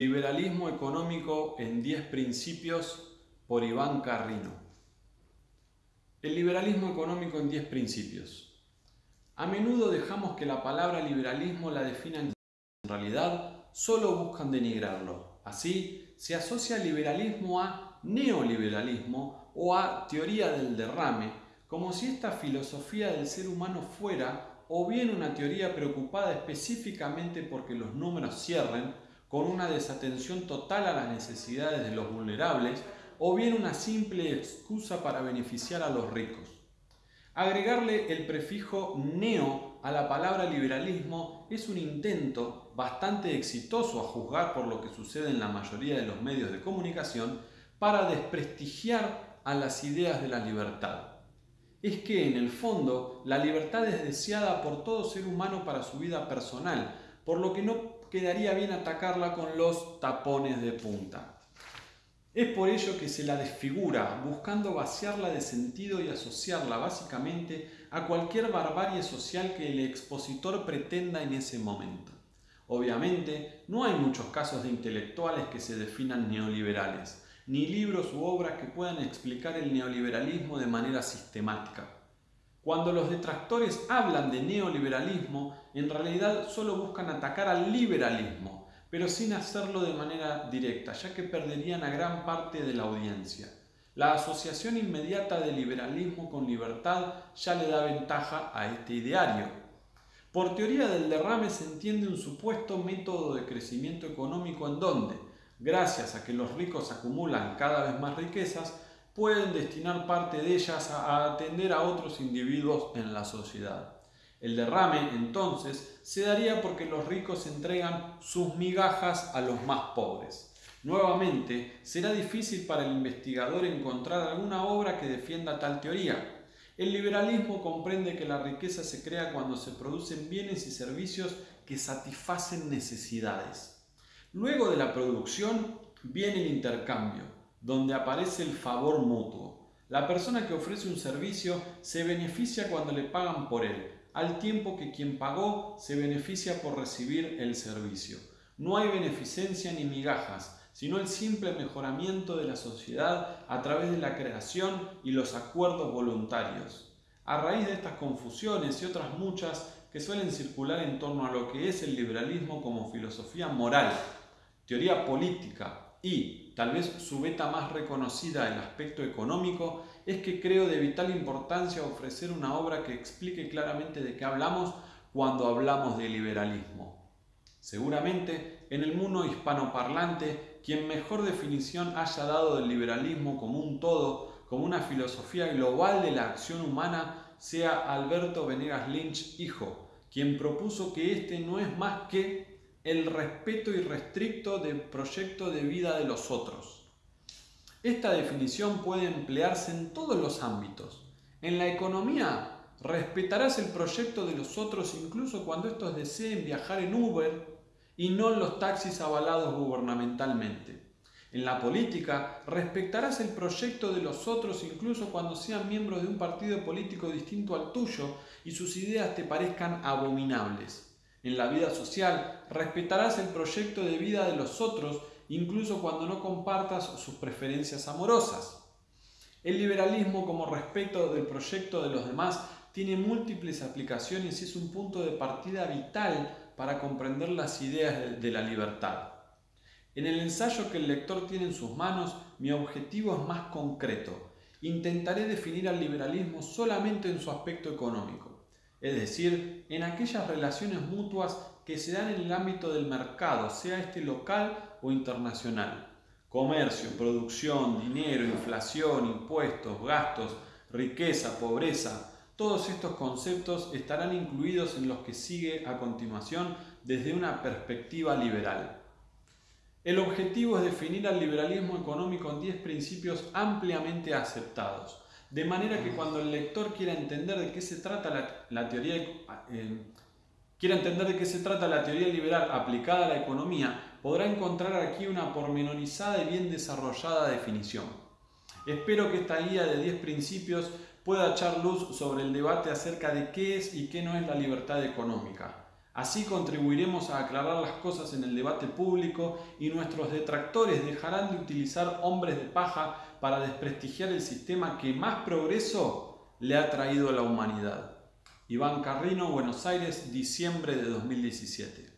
Liberalismo económico en 10 principios por Iván Carrino. El liberalismo económico en 10 principios. A menudo dejamos que la palabra liberalismo la definan en realidad solo buscan denigrarlo. Así, se asocia liberalismo a neoliberalismo o a teoría del derrame, como si esta filosofía del ser humano fuera o bien una teoría preocupada específicamente porque los números cierren con una desatención total a las necesidades de los vulnerables o bien una simple excusa para beneficiar a los ricos. Agregarle el prefijo neo a la palabra liberalismo es un intento bastante exitoso a juzgar por lo que sucede en la mayoría de los medios de comunicación para desprestigiar a las ideas de la libertad. Es que en el fondo la libertad es deseada por todo ser humano para su vida personal, por lo que no quedaría bien atacarla con los tapones de punta. Es por ello que se la desfigura, buscando vaciarla de sentido y asociarla básicamente a cualquier barbarie social que el expositor pretenda en ese momento. Obviamente, no hay muchos casos de intelectuales que se definan neoliberales, ni libros u obras que puedan explicar el neoliberalismo de manera sistemática. Cuando los detractores hablan de neoliberalismo, en realidad solo buscan atacar al liberalismo, pero sin hacerlo de manera directa, ya que perderían a gran parte de la audiencia. La asociación inmediata de liberalismo con libertad ya le da ventaja a este ideario. Por teoría del derrame se entiende un supuesto método de crecimiento económico en donde, gracias a que los ricos acumulan cada vez más riquezas, pueden destinar parte de ellas a atender a otros individuos en la sociedad. El derrame, entonces, se daría porque los ricos entregan sus migajas a los más pobres. Nuevamente, será difícil para el investigador encontrar alguna obra que defienda tal teoría. El liberalismo comprende que la riqueza se crea cuando se producen bienes y servicios que satisfacen necesidades. Luego de la producción viene el intercambio, donde aparece el favor mutuo. La persona que ofrece un servicio se beneficia cuando le pagan por él, al tiempo que quien pagó se beneficia por recibir el servicio. No hay beneficencia ni migajas, sino el simple mejoramiento de la sociedad a través de la creación y los acuerdos voluntarios. A raíz de estas confusiones y otras muchas que suelen circular en torno a lo que es el liberalismo como filosofía moral, teoría política y, tal vez su beta más reconocida, el aspecto económico, es que creo de vital importancia ofrecer una obra que explique claramente de qué hablamos cuando hablamos de liberalismo. Seguramente, en el mundo hispanoparlante, quien mejor definición haya dado del liberalismo como un todo, como una filosofía global de la acción humana, sea Alberto Venegas Lynch, hijo, quien propuso que este no es más que el respeto irrestricto del proyecto de vida de los otros. Esta definición puede emplearse en todos los ámbitos. En la economía, respetarás el proyecto de los otros incluso cuando estos deseen viajar en Uber y no en los taxis avalados gubernamentalmente. En la política, respetarás el proyecto de los otros incluso cuando sean miembros de un partido político distinto al tuyo y sus ideas te parezcan abominables. En la vida social, respetarás el proyecto de vida de los otros, incluso cuando no compartas sus preferencias amorosas. El liberalismo como respeto del proyecto de los demás tiene múltiples aplicaciones y es un punto de partida vital para comprender las ideas de la libertad. En el ensayo que el lector tiene en sus manos, mi objetivo es más concreto. Intentaré definir al liberalismo solamente en su aspecto económico es decir, en aquellas relaciones mutuas que se dan en el ámbito del mercado, sea este local o internacional. Comercio, producción, dinero, inflación, impuestos, gastos, riqueza, pobreza, todos estos conceptos estarán incluidos en los que sigue a continuación desde una perspectiva liberal. El objetivo es definir al liberalismo económico en 10 principios ampliamente aceptados, de manera que cuando el lector quiera entender de qué se trata la, teoría, eh, quiera entender de qué se trata la teoría liberal aplicada a la economía, podrá encontrar aquí una pormenorizada y bien desarrollada definición. Espero que esta guía de 10 principios pueda echar luz sobre el debate acerca de qué es y qué no es la libertad económica. Así contribuiremos a aclarar las cosas en el debate público y nuestros detractores dejarán de utilizar hombres de paja para desprestigiar el sistema que más progreso le ha traído a la humanidad. Iván Carrino, Buenos Aires, diciembre de 2017.